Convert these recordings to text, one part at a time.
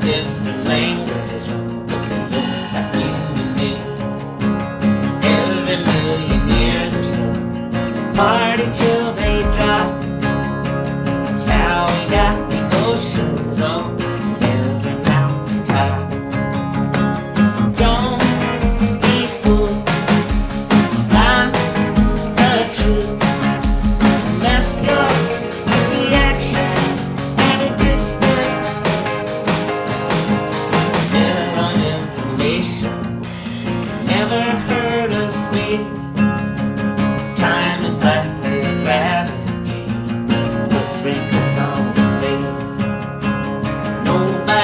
different language, but they look like you and me. Every million years or so, party till they drop.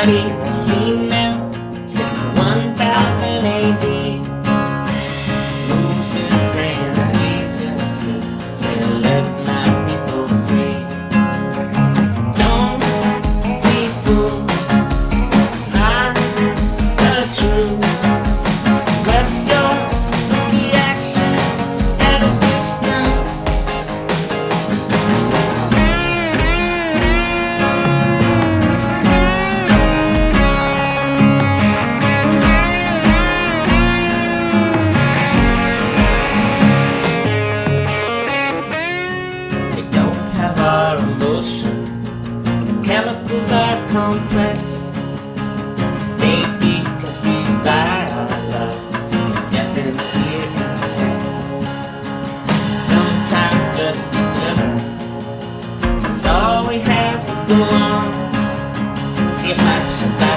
Nobody Chemicals are complex. They be confused by our love, death and fear and sex. Sometimes just a glimmer is all we have to go on. See a flash